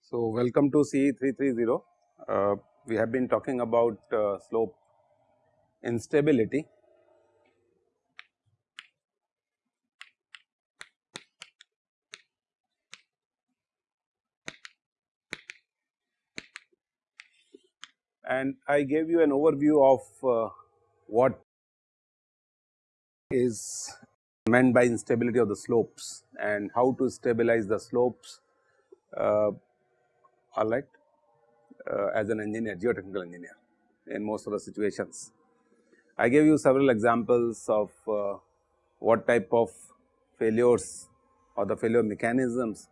So, welcome to CE 330. Uh, we have been talking about uh, slope instability. And I gave you an overview of uh, what is meant by instability of the slopes and how to stabilize the slopes uh, alright uh, as an engineer geotechnical engineer in most of the situations. I gave you several examples of uh, what type of failures or the failure mechanisms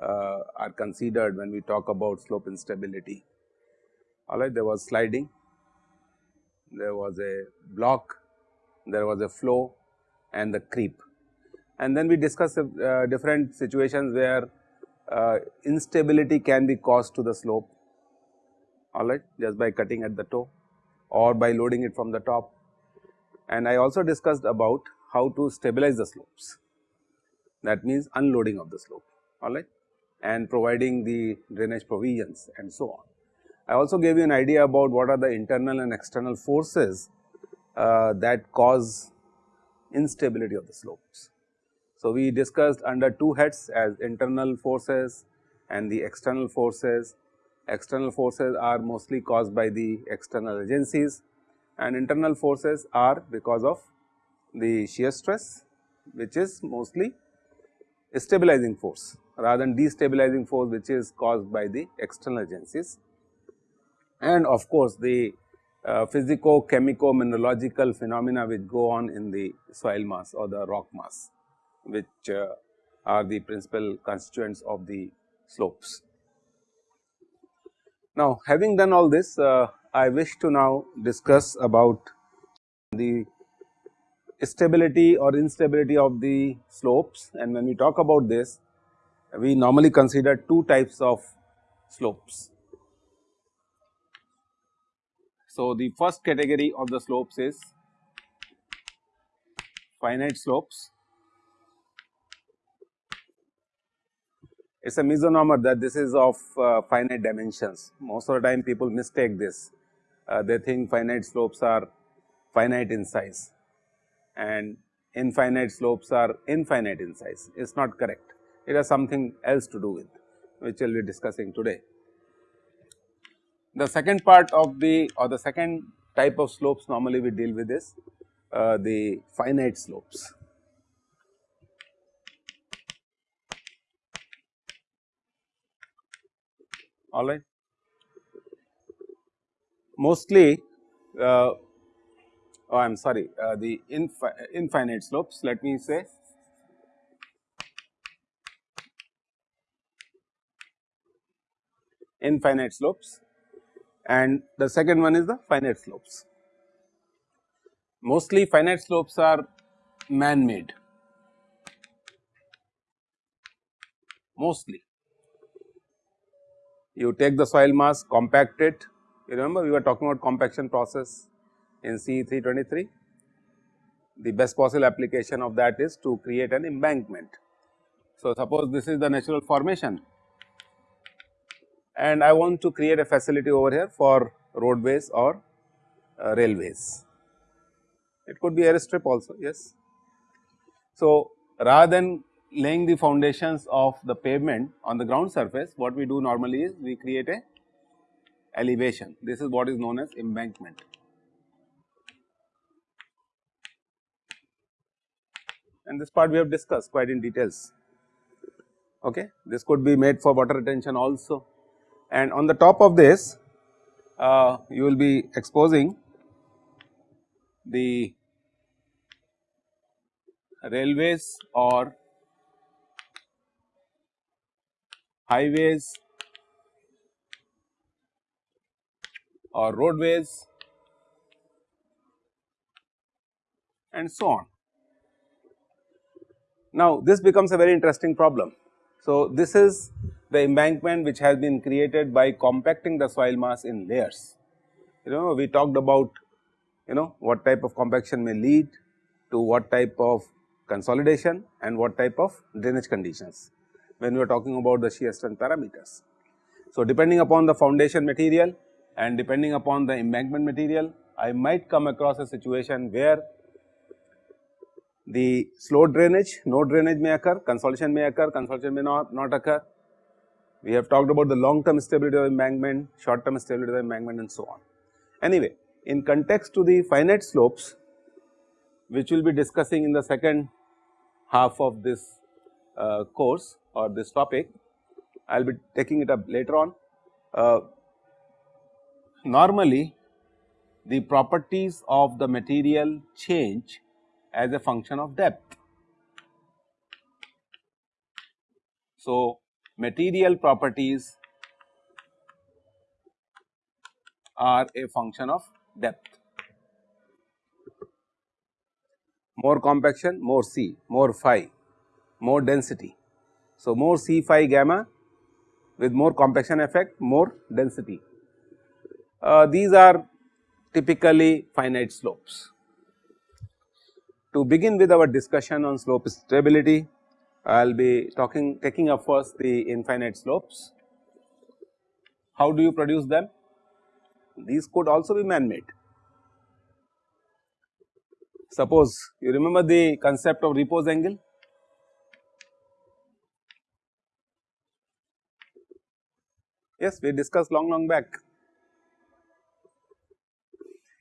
uh, are considered when we talk about slope instability. Alright, there was sliding, there was a block, there was a flow and the creep. And then we discussed uh, different situations where uh, instability can be caused to the slope alright just by cutting at the toe or by loading it from the top. And I also discussed about how to stabilize the slopes that means unloading of the slope alright and providing the drainage provisions and so on. I also gave you an idea about what are the internal and external forces uh, that cause instability of the slopes. So, we discussed under two heads as internal forces and the external forces. External forces are mostly caused by the external agencies and internal forces are because of the shear stress which is mostly a stabilizing force rather than destabilizing force which is caused by the external agencies. And of course, the uh, physico chemico mineralogical phenomena which go on in the soil mass or the rock mass which uh, are the principal constituents of the slopes. Now, having done all this, uh, I wish to now discuss about the stability or instability of the slopes and when we talk about this, we normally consider two types of slopes. So, the first category of the slopes is finite slopes it is a misnomer that this is of uh, finite dimensions. Most of the time people mistake this, uh, they think finite slopes are finite in size and infinite slopes are infinite in size, it is not correct. It has something else to do with which we will be discussing today. The second part of the or the second type of slopes normally we deal with is uh, the finite slopes. all right. Mostly uh, oh I am sorry uh, the infi infinite slopes let me say infinite slopes and the second one is the finite slopes. Mostly finite slopes are man made mostly you take the soil mass, compact it, you remember we were talking about compaction process in CE 323. The best possible application of that is to create an embankment. So, suppose this is the natural formation and I want to create a facility over here for roadways or uh, railways. It could be airstrip also, yes. So, rather than laying the foundations of the pavement on the ground surface, what we do normally is we create a elevation. This is what is known as embankment. And this part we have discussed quite in details. Okay. This could be made for water retention also. And on the top of this, uh, you will be exposing the railways or highways or roadways and so on. Now, this becomes a very interesting problem. So, this is the embankment which has been created by compacting the soil mass in layers. You know we talked about you know what type of compaction may lead to what type of consolidation and what type of drainage conditions when we are talking about the shear strength parameters. So, depending upon the foundation material and depending upon the embankment material, I might come across a situation where the slow drainage, no drainage may occur, consolidation may occur, consolidation may not, not occur. We have talked about the long term stability of embankment, short term stability of embankment and so on. Anyway, in context to the finite slopes, which we will be discussing in the second half of this uh, course or this topic, I will be taking it up later on. Uh, normally, the properties of the material change as a function of depth. So, material properties are a function of depth. More compaction, more C, more phi, more density. So, more C phi gamma with more compaction effect, more density. Uh, these are typically finite slopes. To begin with our discussion on slope stability, I will be talking taking up first the infinite slopes. How do you produce them? These could also be man made. Suppose you remember the concept of repose angle Yes, we discussed long long back.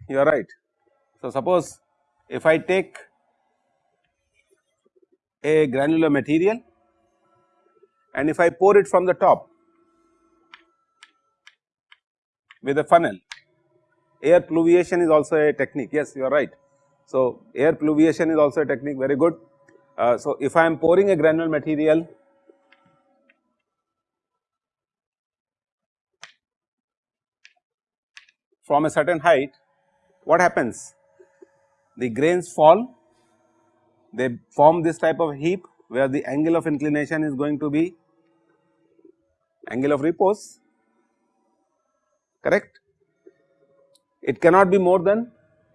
You are right. So, suppose if I take a granular material and if I pour it from the top with a funnel, air pluviation is also a technique. Yes, you are right. So, air pluviation is also a technique very good. Uh, so, if I am pouring a granular material from a certain height, what happens? The grains fall, they form this type of heap where the angle of inclination is going to be angle of repose, correct. It cannot be more than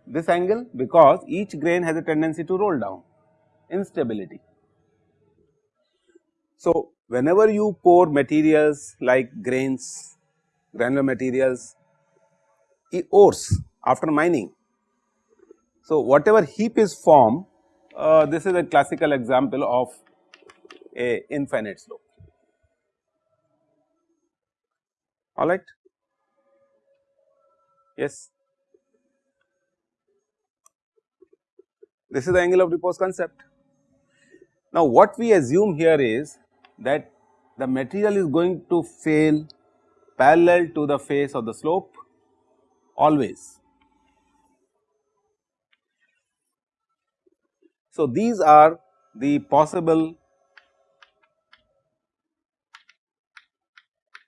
this angle because each grain has a tendency to roll down instability. So, whenever you pour materials like grains, granular materials ores after mining. So, whatever heap is formed uh, this is a classical example of a infinite slope alright. Yes. This is the angle of repose concept. Now, what we assume here is that the material is going to fail parallel to the face of the slope always. So, these are the possible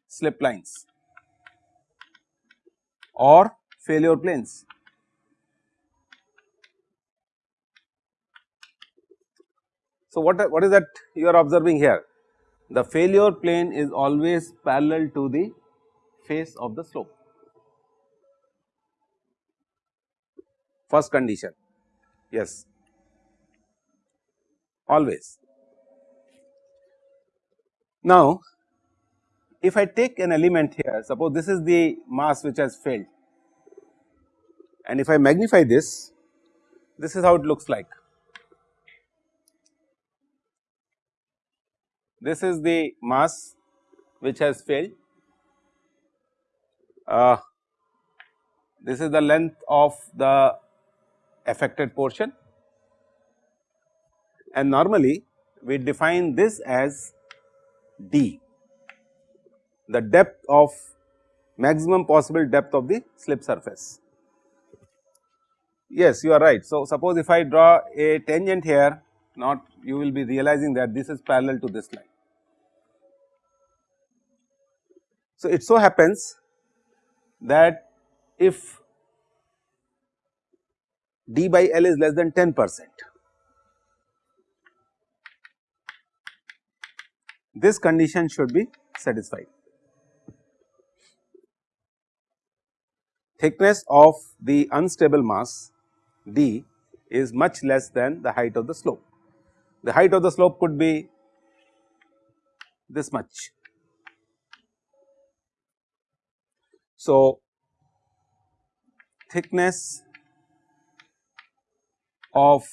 slip lines or failure planes. So, what, what is that you are observing here? The failure plane is always parallel to the face of the slope. first condition yes always. Now, if I take an element here suppose this is the mass which has failed and if I magnify this this is how it looks like. This is the mass which has failed. Uh, this is the length of the affected portion and normally we define this as d the depth of maximum possible depth of the slip surface. Yes, you are right. So, suppose if I draw a tangent here not you will be realizing that this is parallel to this line. So, it so happens that if d by L is less than 10 percent. This condition should be satisfied. Thickness of the unstable mass d is much less than the height of the slope. The height of the slope could be this much. So, thickness of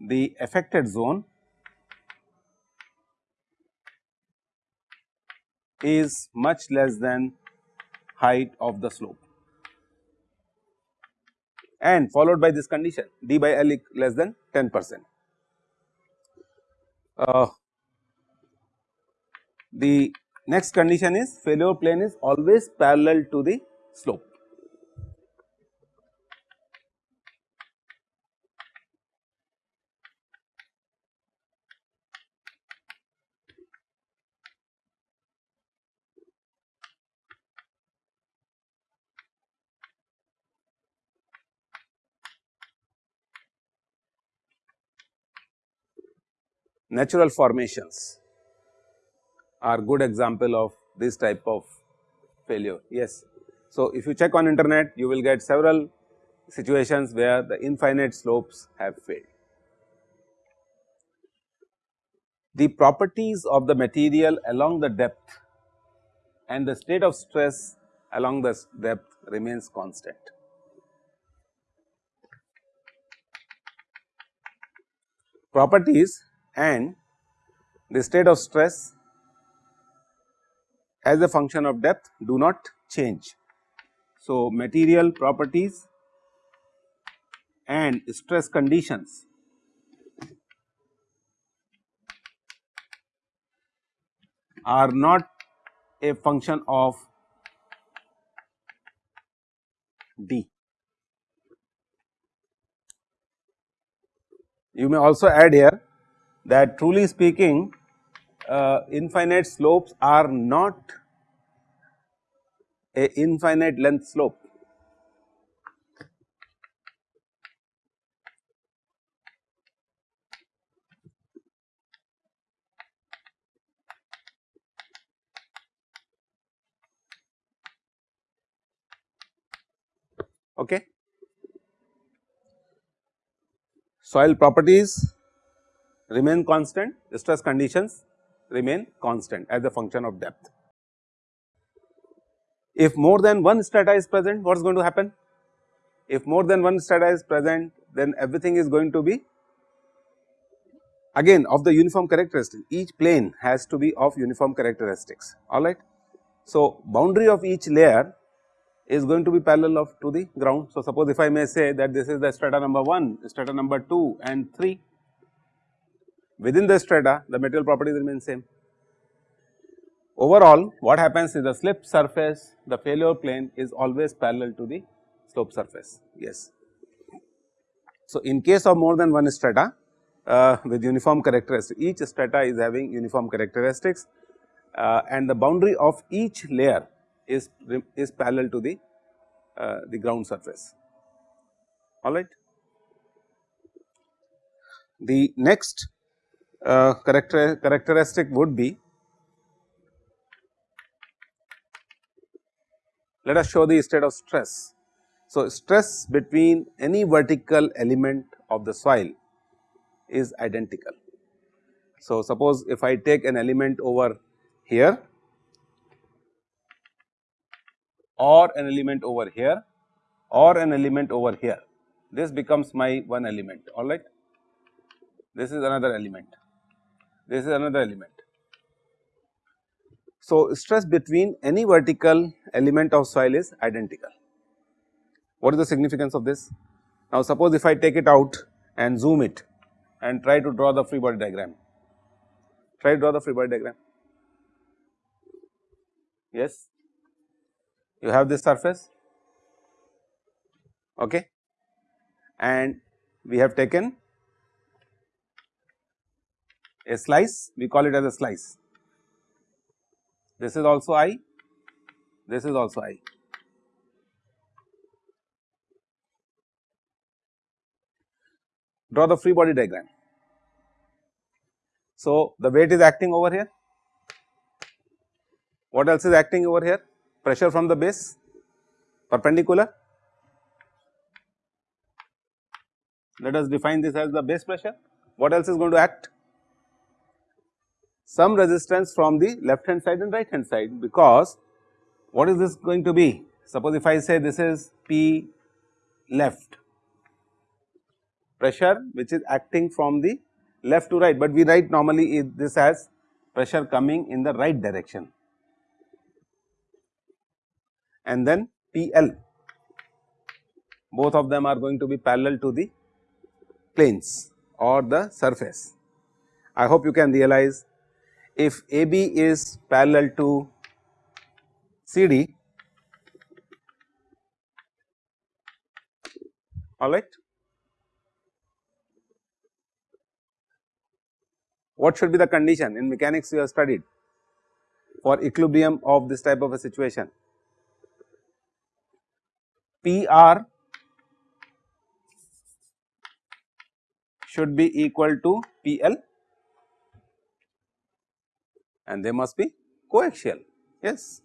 the affected zone is much less than height of the slope and followed by this condition d by L less than 10 percent. Uh, the next condition is failure plane is always parallel to the slope. Natural formations are good example of this type of failure. Yes. So, if you check on internet you will get several situations where the infinite slopes have failed. The properties of the material along the depth and the state of stress along the depth remains constant. Properties and the state of stress as a function of depth do not change. So, material properties and stress conditions are not a function of d. You may also add here that truly speaking uh, infinite slopes are not a infinite length slope. Okay. Soil properties remain constant, stress conditions remain constant as a function of depth. If more than one strata is present, what is going to happen? If more than one strata is present, then everything is going to be again of the uniform characteristics, each plane has to be of uniform characteristics, alright. So, boundary of each layer is going to be parallel of to the ground. So, suppose if I may say that this is the strata number 1, strata number 2 and 3 within the strata the material properties remain same. Overall what happens is the slip surface the failure plane is always parallel to the slope surface yes. So, in case of more than one strata uh, with uniform characteristics each strata is having uniform characteristics uh, and the boundary of each layer is is parallel to the uh, the ground surface all right. The next uh, character, characteristic would be let us show the state of stress. So, stress between any vertical element of the soil is identical. So, suppose if I take an element over here or an element over here or an element over here, this becomes my one element alright. This is another element this is another element. So, stress between any vertical element of soil is identical. What is the significance of this? Now, suppose if I take it out and zoom it and try to draw the free body diagram, try to draw the free body diagram. Yes, you have this surface okay and we have taken a slice we call it as a slice. This is also I, this is also I. Draw the free body diagram. So, the weight is acting over here. What else is acting over here? Pressure from the base perpendicular. Let us define this as the base pressure. What else is going to act? Some resistance from the left hand side and right hand side because what is this going to be? Suppose if I say this is P left pressure which is acting from the left to right, but we write normally this as pressure coming in the right direction and then PL both of them are going to be parallel to the planes or the surface. I hope you can realize if AB is parallel to CD all right What should be the condition in mechanics you have studied for equilibrium of this type of a situation? PR should be equal to PL and they must be coaxial, yes.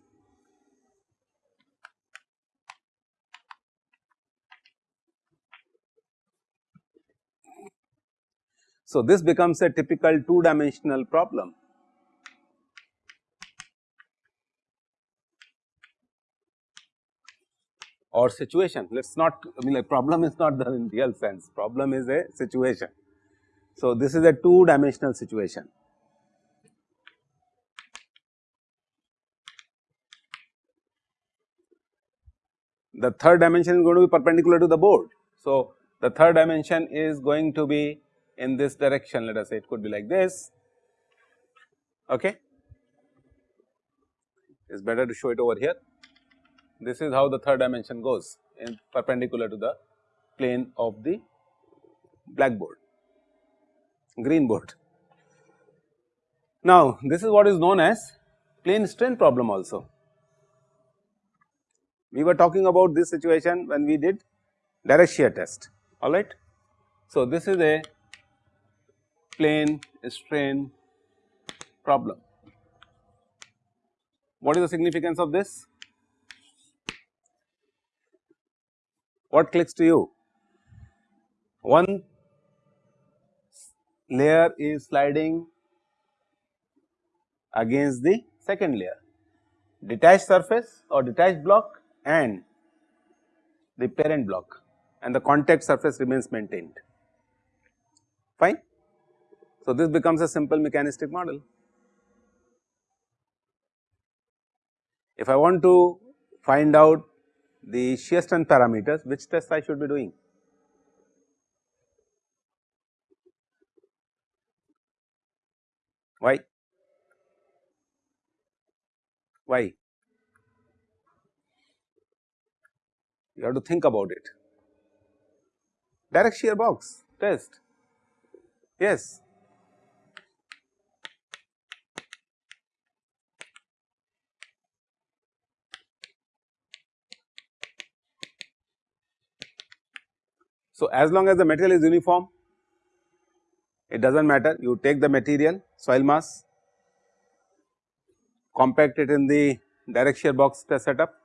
So, this becomes a typical two dimensional problem. or situation let us not I mean like problem is not the in real sense problem is a situation. So, this is a two dimensional situation. The third dimension is going to be perpendicular to the board. So, the third dimension is going to be in this direction. Let us say it could be like this. Okay? It's better to show it over here. This is how the third dimension goes in perpendicular to the plane of the blackboard. Green board. Now this is what is known as plane strain problem also we were talking about this situation when we did direct shear test all right so this is a plane strain problem. What is the significance of this? What clicks to you? One layer is sliding against the second layer, detached surface or detached block and the parent block and the contact surface remains maintained, fine. So, this becomes a simple mechanistic model. If I want to find out the shear strength parameters, which test I should be doing? Why? Why? You have to think about it. Direct shear box test. Yes, So, as long as the material is uniform it does not matter you take the material soil mass compact it in the direct shear box test setup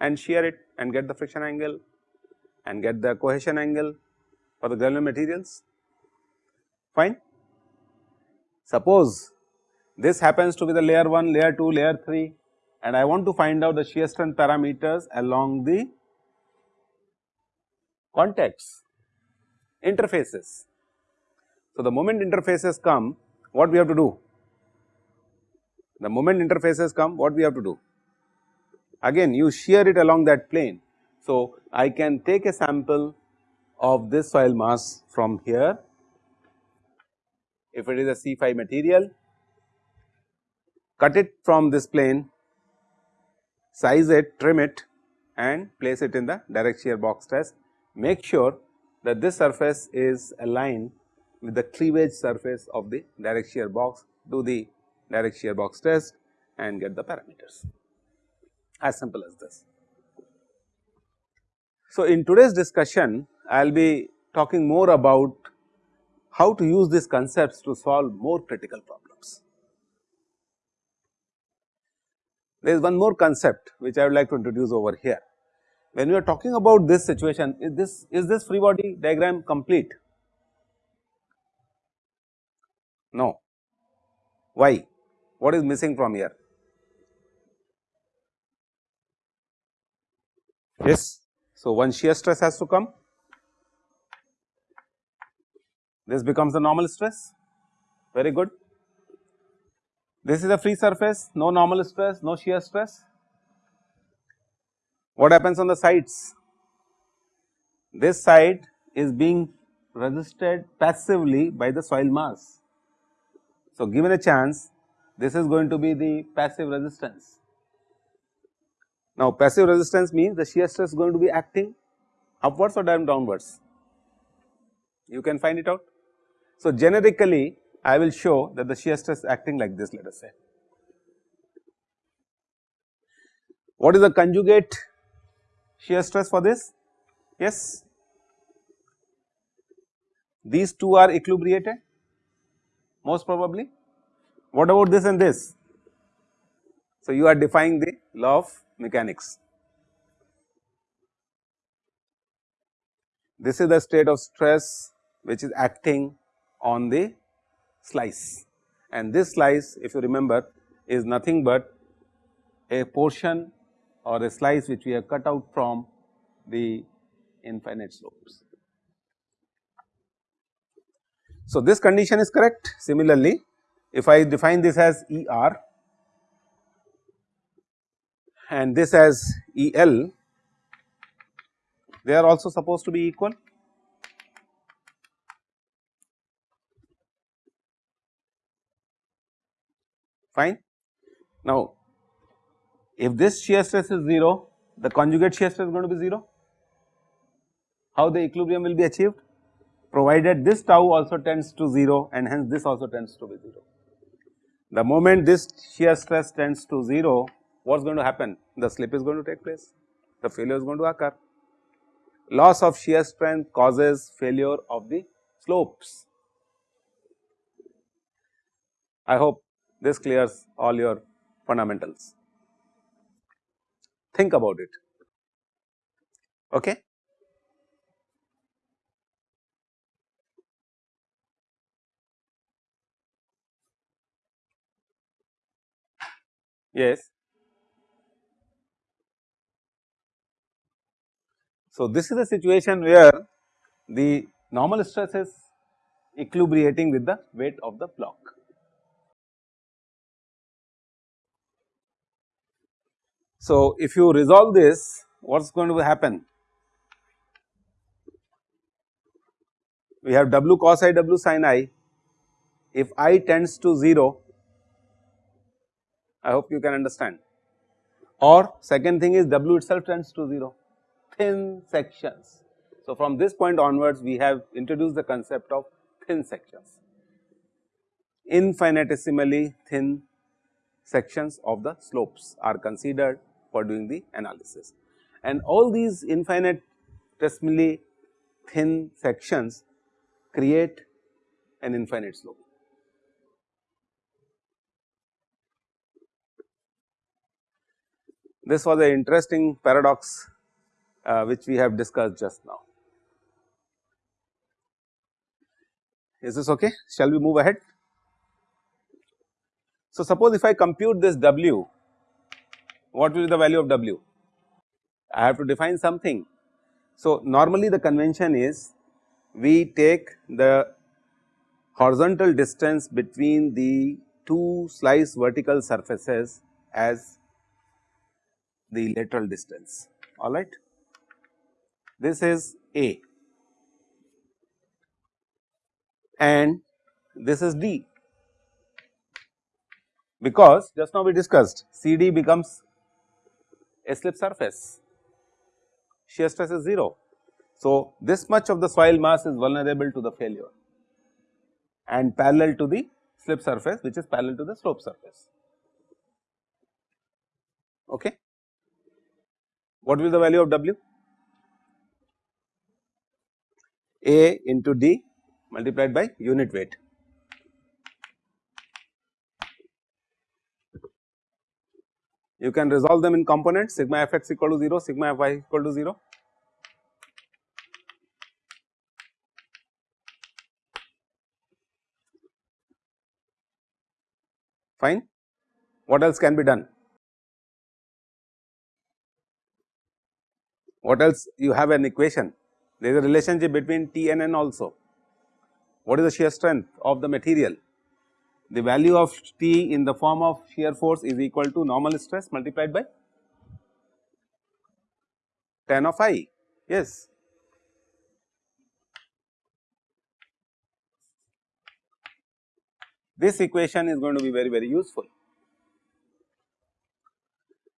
and shear it and get the friction angle and get the cohesion angle for the granular materials fine. Suppose this happens to be the layer 1, layer 2, layer 3 and I want to find out the shear strength parameters along the contacts interfaces. So, the moment interfaces come what we have to do? The moment interfaces come what we have to do? Again you shear it along that plane. So, I can take a sample of this soil mass from here. If it is a C phi material cut it from this plane size it trim it and place it in the direct shear box test. Make sure that this surface is aligned with the cleavage surface of the direct shear box, do the direct shear box test and get the parameters as simple as this. So, in today's discussion I will be talking more about how to use these concepts to solve more critical problems. There is one more concept which I would like to introduce over here. When we are talking about this situation, is this is this free body diagram complete? No. Why? What is missing from here? Yes. So, one shear stress has to come this becomes the normal stress very good. This is a free surface no normal stress no shear stress. What happens on the sides? This side is being resisted passively by the soil mass. So, given a chance this is going to be the passive resistance. Now, passive resistance means the shear stress is going to be acting upwards or downwards you can find it out. So, generically I will show that the shear stress acting like this let us say. What is the conjugate shear stress for this? Yes, these two are equilibrated most probably. What about this and this? So, you are defying the law of mechanics. This is the state of stress which is acting on the slice and this slice if you remember is nothing but a portion or a slice which we have cut out from the infinite slopes. So, this condition is correct similarly if I define this as E r and this as E l they are also supposed to be equal fine. Now, if this shear stress is 0, the conjugate shear stress is going to be 0. How the equilibrium will be achieved? Provided this tau also tends to 0 and hence this also tends to be 0. The moment this shear stress tends to 0, what is going to happen? The slip is going to take place, the failure is going to occur. Loss of shear strength causes failure of the slopes. I hope this clears all your fundamentals. Think about it. Okay? Yes. So, this is a situation where the normal stress is equilibrating with the weight of the block. So, if you resolve this what is going to happen? We have w cos i w sin i if i tends to 0 I hope you can understand or second thing is w itself tends to 0 thin sections. So, from this point onwards we have introduced the concept of thin sections infinitesimally thin sections of the slopes are considered for doing the analysis. And all these infinitesimally thin sections create an infinite slope. This was an interesting paradox uh, which we have discussed just now. Is this okay? Shall we move ahead? So, suppose if I compute this W what will be the value of W? I have to define something. So, normally the convention is we take the horizontal distance between the two slice vertical surfaces as the lateral distance alright. This is A and this is D because just now we discussed CD becomes a slip surface, shear stress is 0. So, this much of the soil mass is vulnerable to the failure and parallel to the slip surface which is parallel to the slope surface. Okay. What will be the value of W? A into D multiplied by unit weight. You can resolve them in components sigma f x equal to 0, sigma f y equal to 0. Fine. What else can be done? What else you have an equation there is a relationship between T and N also. What is the shear strength of the material? The value of T in the form of shear force is equal to normal stress multiplied by tan of i, yes. This equation is going to be very very useful.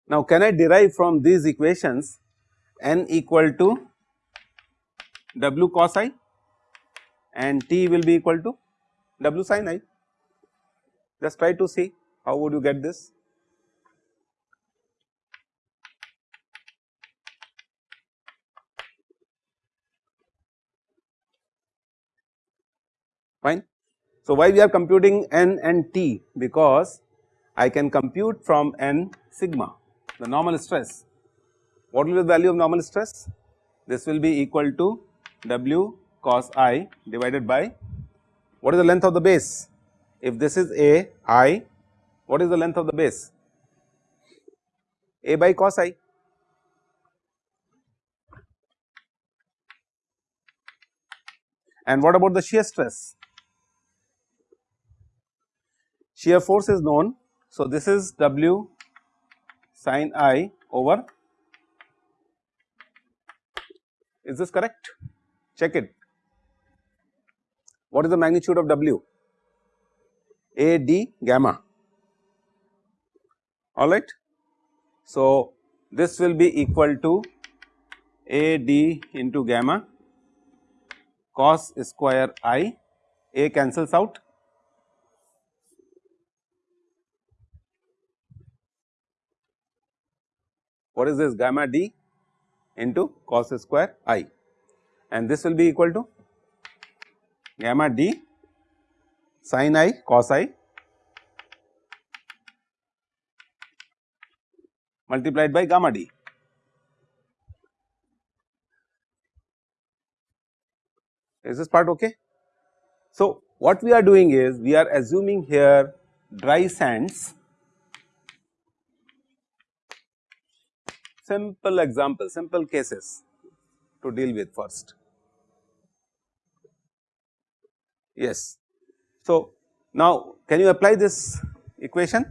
Now, can I derive from these equations n equal to w cos i and t will be equal to w sin i. Just try to see how would you get this. Fine. So, why we are computing n and t because I can compute from n sigma the normal stress. What will be the value of normal stress? This will be equal to w cos i divided by what is the length of the base? If this is a i, what is the length of the base? a by cos i. And what about the shear stress? Shear force is known. So, this is W sin i over is this correct? Check it. What is the magnitude of W? A d gamma alright. So, this will be equal to A d into gamma cos square i, A cancels out. What is this gamma d into cos square i? And this will be equal to gamma d sin i cos i multiplied by gamma d. Is this part okay? So, what we are doing is we are assuming here dry sands simple example simple cases to deal with first. Yes. So, now can you apply this equation?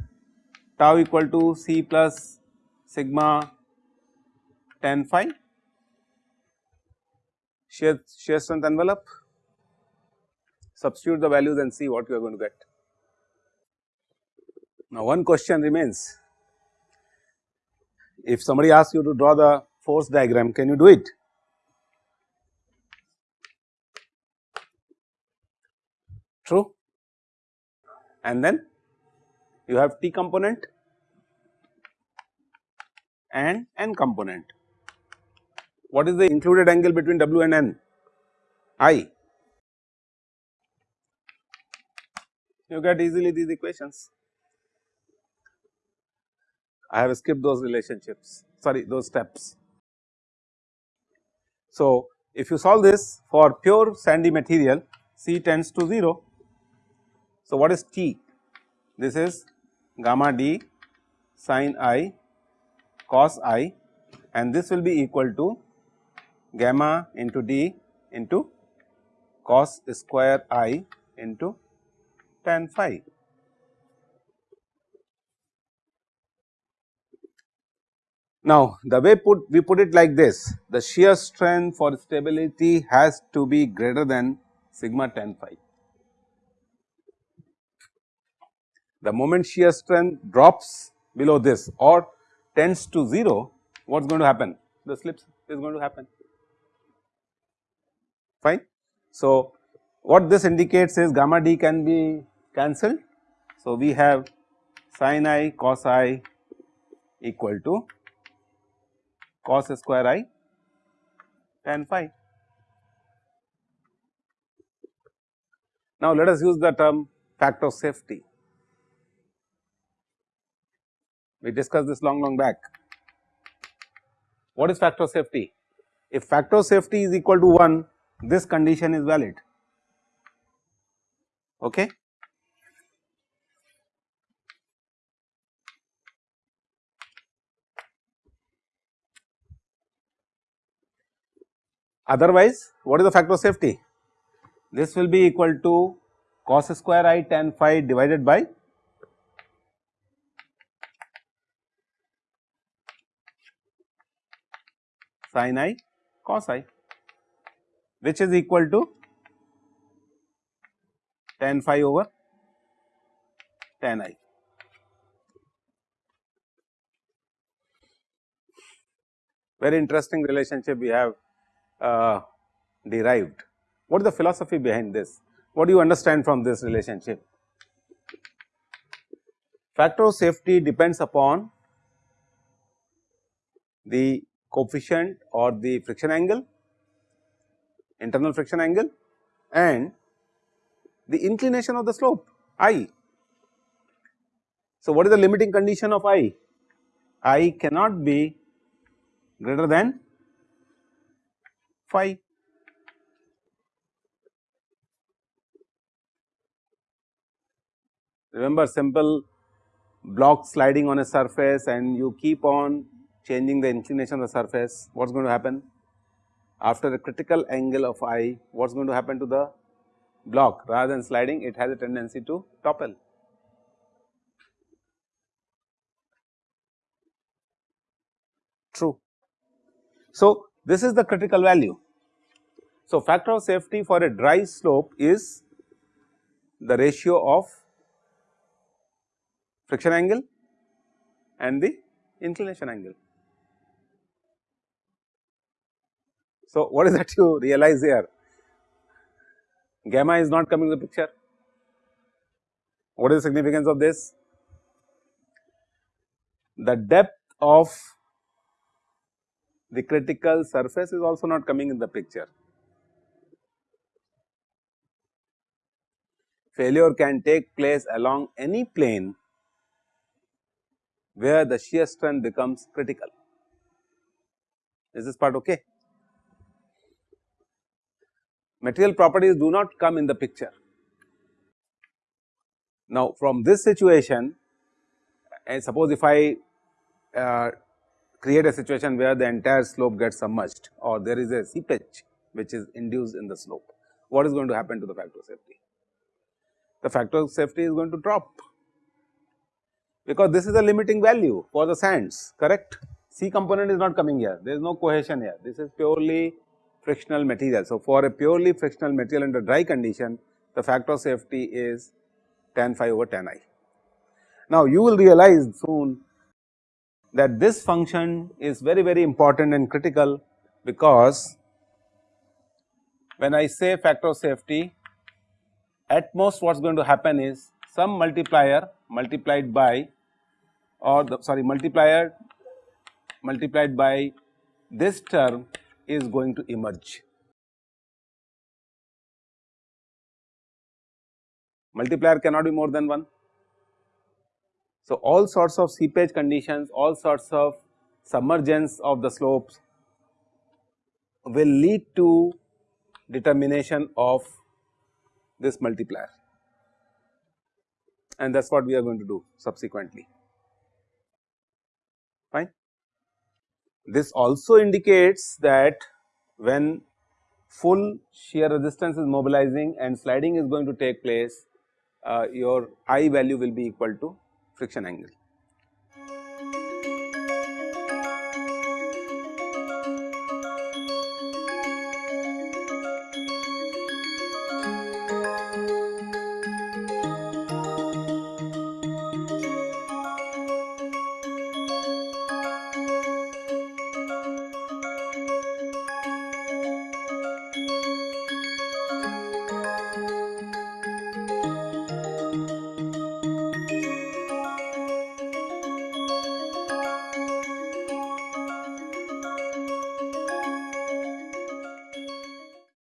Tau equal to C plus sigma tan phi. Shear, shear strength envelope. Substitute the values and see what you are going to get. Now one question remains. If somebody asks you to draw the force diagram can you do it true and then you have T component and N component. What is the included angle between W and N? I. You get easily these equations. I have skipped those relationships, sorry those steps. So, if you solve this for pure sandy material C tends to 0 so, what is T? This is gamma d sin i cos i and this will be equal to gamma into d into cos square i into tan phi. Now, the way put we put it like this the shear strength for stability has to be greater than sigma tan phi. The moment shear strength drops below this or tends to 0, what is going to happen? The slips is going to happen, fine. So, what this indicates is gamma d can be cancelled. So, we have sin i cos i equal to cos square i tan phi. Now, let us use the term factor of safety. We discussed this long long back. What is factor of safety? If factor of safety is equal to 1, this condition is valid. Okay. Otherwise, what is the factor of safety? This will be equal to cos square i tan phi divided by sin i cos i which is equal to tan phi over tan i. Very interesting relationship we have uh, derived. What is the philosophy behind this? What do you understand from this relationship? Factor of safety depends upon the coefficient or the friction angle, internal friction angle and the inclination of the slope i. So, what is the limiting condition of i? i cannot be greater than phi. Remember simple block sliding on a surface and you keep on changing the inclination of the surface, what is going to happen? After a critical angle of i, what is going to happen to the block rather than sliding it has a tendency to topple. True. So, this is the critical value. So, factor of safety for a dry slope is the ratio of friction angle and the inclination angle. So, what is that you realize here? Gamma is not coming to the picture. What is the significance of this? The depth of the critical surface is also not coming in the picture. Failure can take place along any plane where the shear strength becomes critical. Is this part okay? Material properties do not come in the picture. Now, from this situation, and suppose if I uh, create a situation where the entire slope gets submerged or there is a seepage which is induced in the slope, what is going to happen to the factor of safety? The factor of safety is going to drop because this is a limiting value for the sands correct. C component is not coming here there is no cohesion here this is purely frictional material. So, for a purely frictional material under dry condition the factor of safety is tan phi over tan i. Now, you will realize soon that this function is very very important and critical because when I say factor of safety at most what is going to happen is some multiplier multiplied by or the sorry multiplier multiplied by this term is going to emerge. Multiplier cannot be more than 1. So, all sorts of seepage conditions, all sorts of submergence of the slopes will lead to determination of this multiplier and that is what we are going to do subsequently This also indicates that when full shear resistance is mobilizing and sliding is going to take place, uh, your I value will be equal to friction angle.